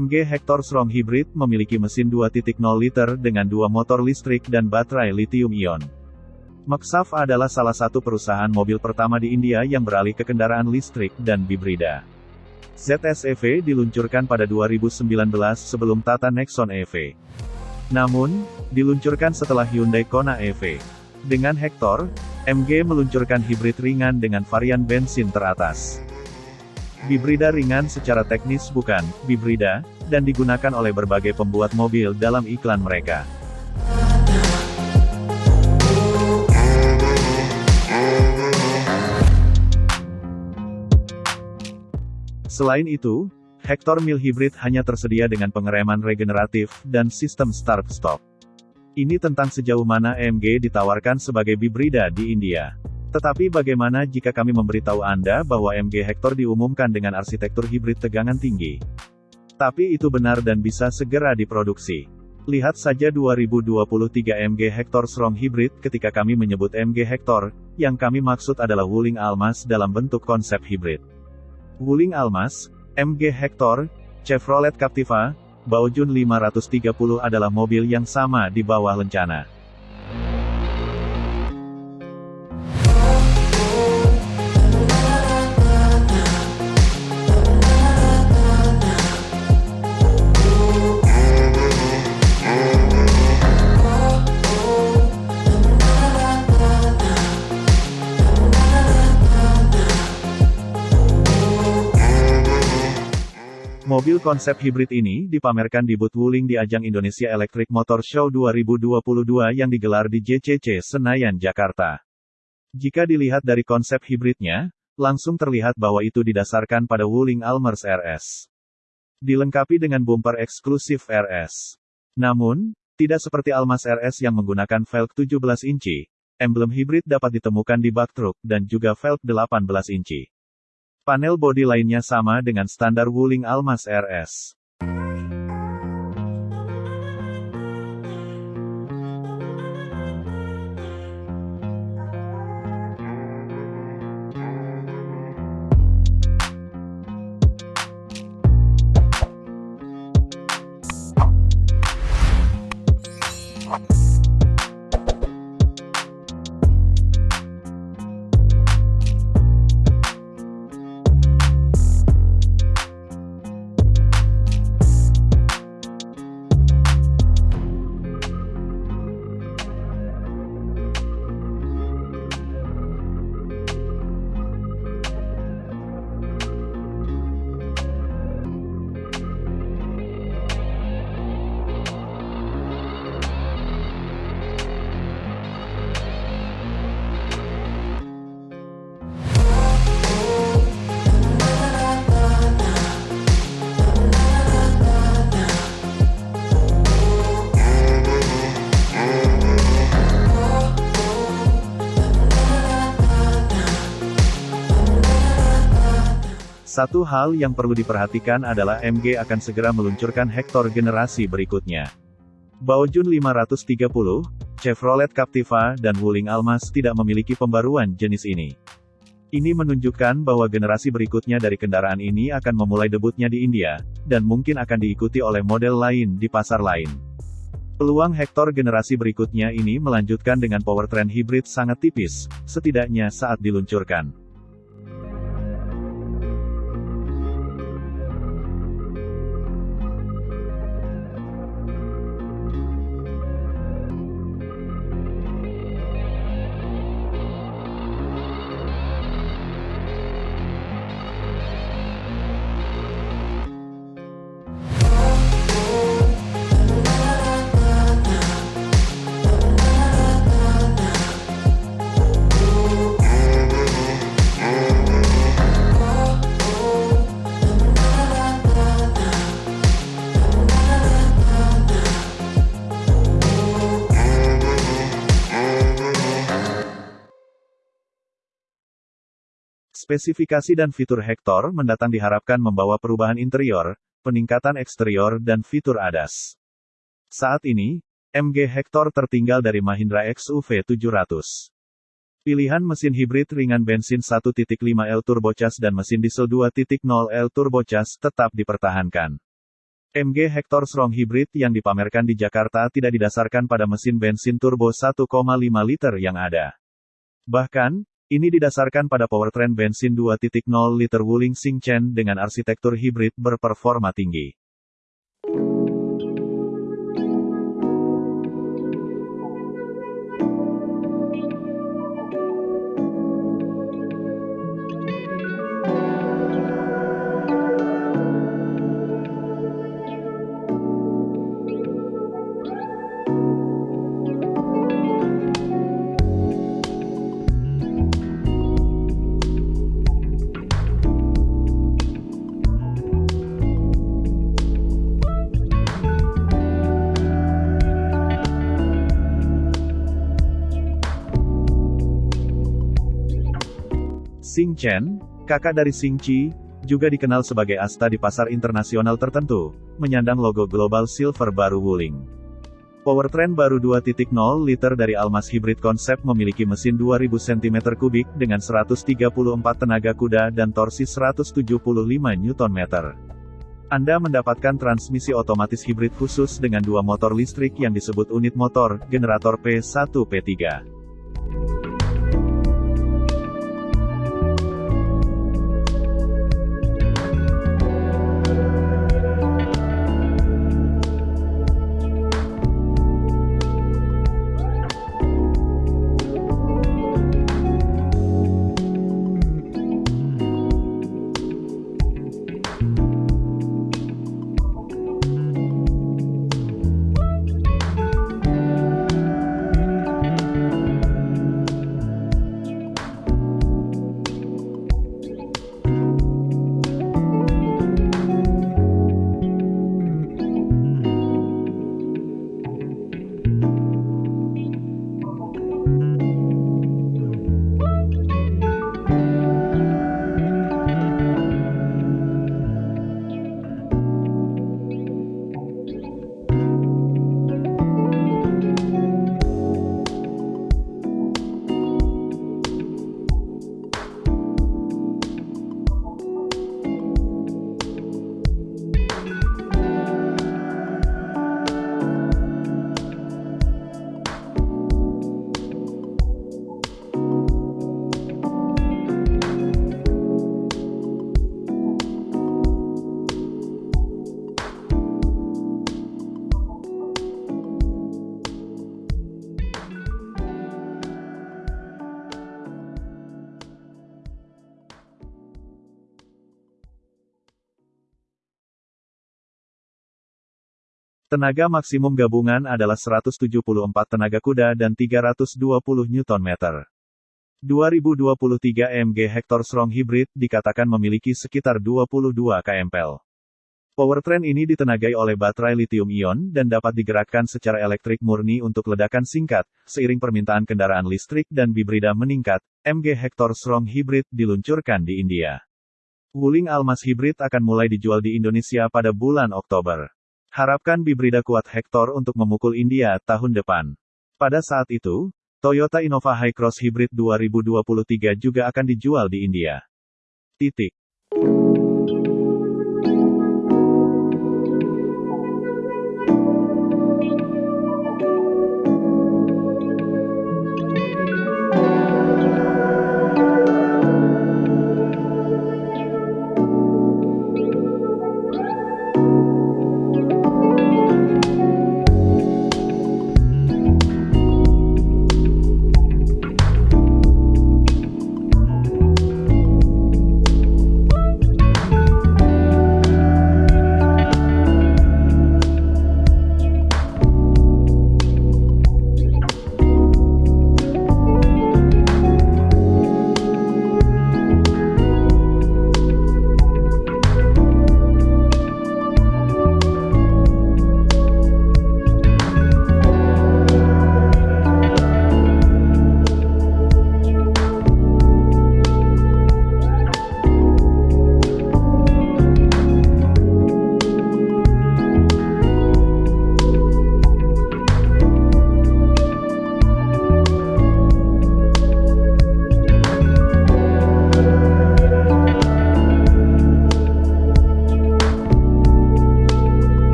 MG Hector Strong Hybrid memiliki mesin 2.0 liter dengan dua motor listrik dan baterai lithium-ion. Maxaf adalah salah satu perusahaan mobil pertama di India yang beralih ke kendaraan listrik dan bibrida. ZS-EV diluncurkan pada 2019 sebelum Tata Nexon EV. Namun, diluncurkan setelah Hyundai Kona EV. Dengan Hector, MG meluncurkan hibrid ringan dengan varian bensin teratas. Bibrida ringan secara teknis bukan bibrida, dan digunakan oleh berbagai pembuat mobil dalam iklan mereka. Selain itu, Hector Mil Hybrid hanya tersedia dengan pengereman regeneratif dan sistem start-stop. Ini tentang sejauh mana AMG ditawarkan sebagai bibrida di India. Tetapi bagaimana jika kami memberitahu Anda bahwa MG Hector diumumkan dengan arsitektur hibrid tegangan tinggi? Tapi itu benar dan bisa segera diproduksi. Lihat saja 2023 MG Hector Strong Hybrid ketika kami menyebut MG Hector, yang kami maksud adalah Wuling Almas dalam bentuk konsep hibrid. Wuling Almas, MG Hector, Chevrolet Captiva, Baojun 530 adalah mobil yang sama di bawah lencana. Mobil konsep hibrid ini dipamerkan di booth Wuling di ajang Indonesia Electric Motor Show 2022 yang digelar di JCC Senayan, Jakarta. Jika dilihat dari konsep hibridnya, langsung terlihat bahwa itu didasarkan pada Wuling Almers RS. Dilengkapi dengan bumper eksklusif RS. Namun, tidak seperti Almas RS yang menggunakan velg 17 inci, emblem hibrid dapat ditemukan di bak truk dan juga velg 18 inci. Panel bodi lainnya sama dengan standar Wuling Almas RS. Satu hal yang perlu diperhatikan adalah MG akan segera meluncurkan Hector generasi berikutnya. Baojun 530, Chevrolet Captiva, dan Wuling Almas tidak memiliki pembaruan jenis ini. Ini menunjukkan bahwa generasi berikutnya dari kendaraan ini akan memulai debutnya di India, dan mungkin akan diikuti oleh model lain di pasar lain. Peluang Hector generasi berikutnya ini melanjutkan dengan powertrain hibrid sangat tipis, setidaknya saat diluncurkan. Spesifikasi dan fitur Hector mendatang diharapkan membawa perubahan interior, peningkatan eksterior dan fitur ADAS. Saat ini, MG Hector tertinggal dari Mahindra XUV 700. Pilihan mesin hibrid ringan bensin 1.5 L turbocharged dan mesin diesel 2.0 L turbocharged tetap dipertahankan. MG Hector Strong Hybrid yang dipamerkan di Jakarta tidak didasarkan pada mesin bensin turbo 1,5 liter yang ada. Bahkan, ini didasarkan pada powertrain bensin 2.0 liter Wuling Xingchen dengan arsitektur hibrid berperforma tinggi. Xing Chen, kakak dari Xing Qi, juga dikenal sebagai asta di pasar internasional tertentu, menyandang logo Global Silver baru Wuling. Powertrain baru 2.0 liter dari Almas Hybrid Concept memiliki mesin 2000 cm3 dengan 134 tenaga kuda dan torsi 175 Nm. Anda mendapatkan transmisi otomatis hibrid khusus dengan dua motor listrik yang disebut unit motor, generator P1 Tenaga maksimum gabungan adalah 174 tenaga kuda dan 320 Nm. 2023 MG Hector Strong Hybrid dikatakan memiliki sekitar 22 kmpl. Powertrain ini ditenagai oleh baterai lithium-ion dan dapat digerakkan secara elektrik murni untuk ledakan singkat. Seiring permintaan kendaraan listrik dan bibrida meningkat, MG Hector Strong Hybrid diluncurkan di India. Wuling Almas Hybrid akan mulai dijual di Indonesia pada bulan Oktober. Harapkan Bibrida kuat Hector untuk memukul India tahun depan. Pada saat itu, Toyota Innova Hycross Hybrid 2023 juga akan dijual di India. Titik.